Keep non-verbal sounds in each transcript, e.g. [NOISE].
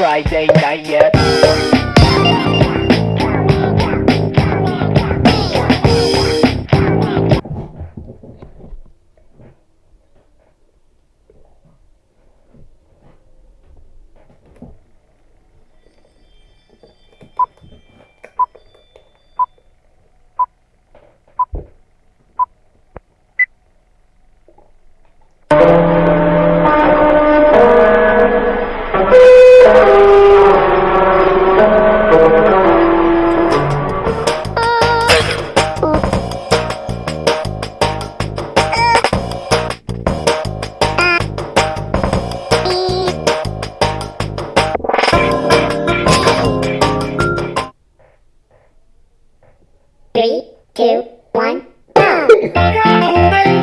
Friday night yet. Three, two, one, go! [LAUGHS]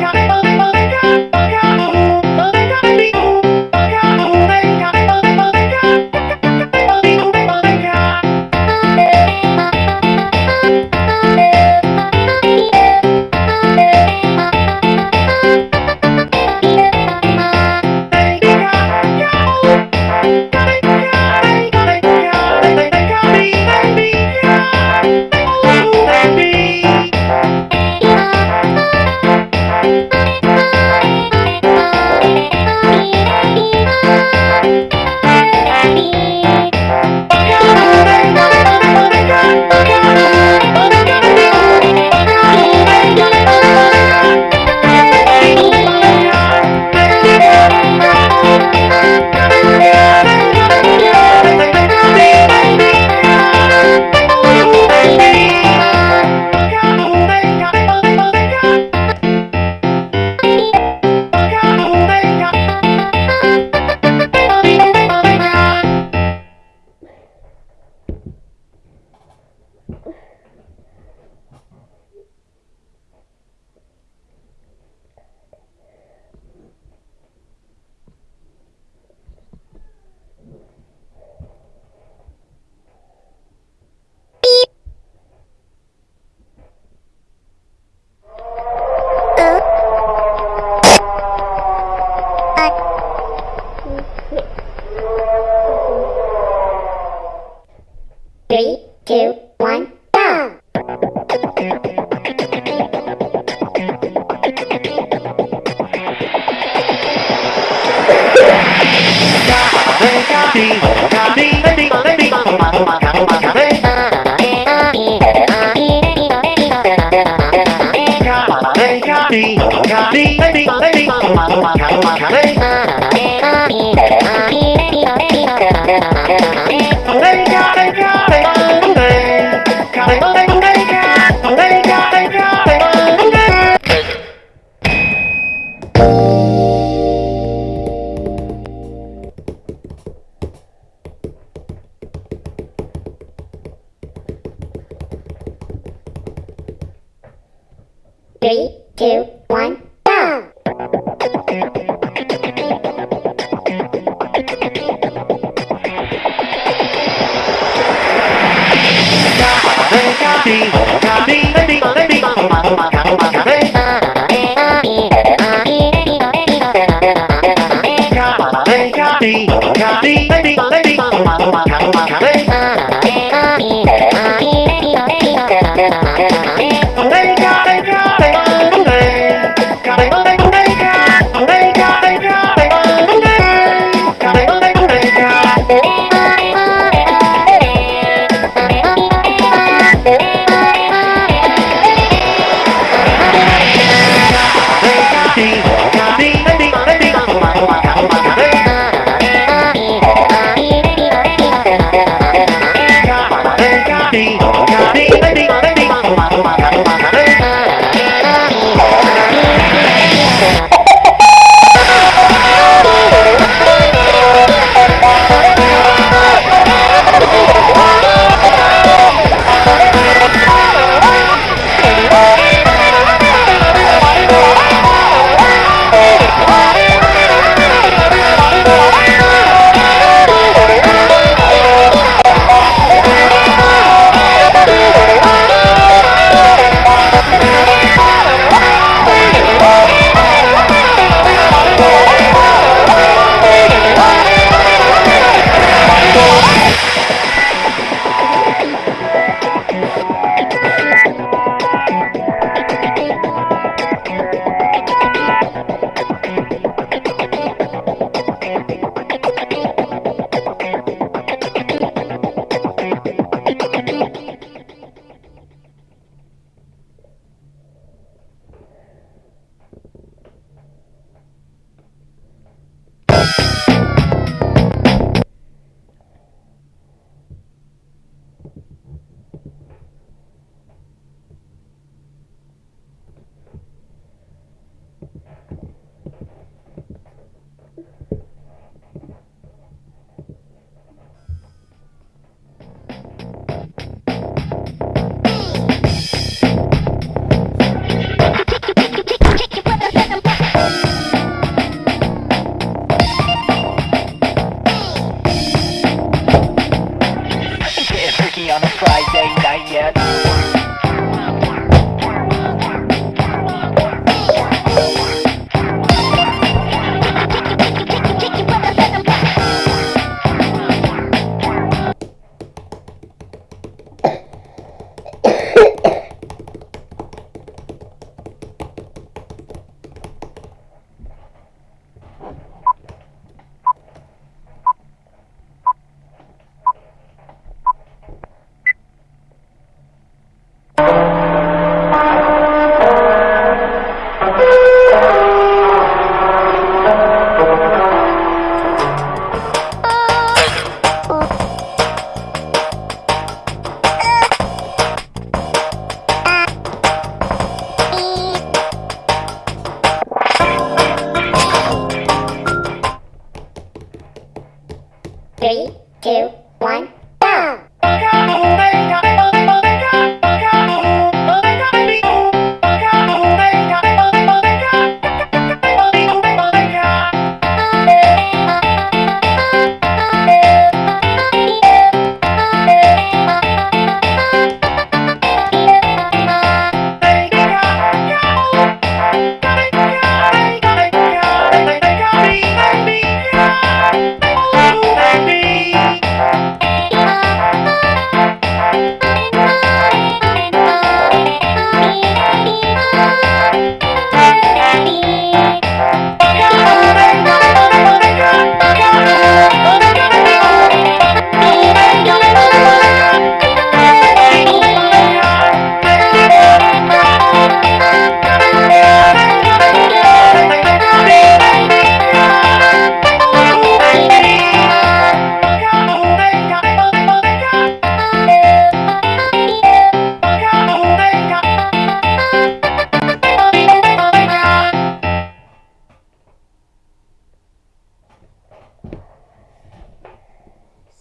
Three, two, one, go! Three, two, one, go! Bye. Cutting, got cutting.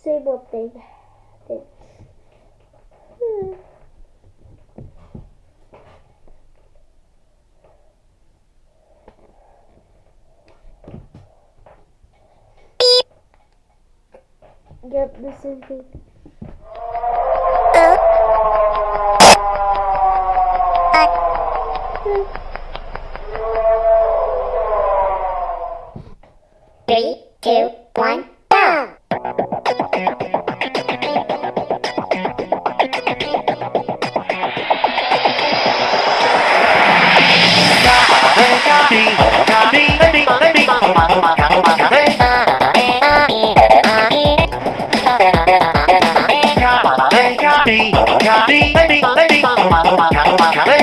say one thing. Hmm. Yep, the same thing. Copy, copy, baby, baby, copy, copy, copy, copy, copy, copy, baby, baby, copy, copy, copy, copy,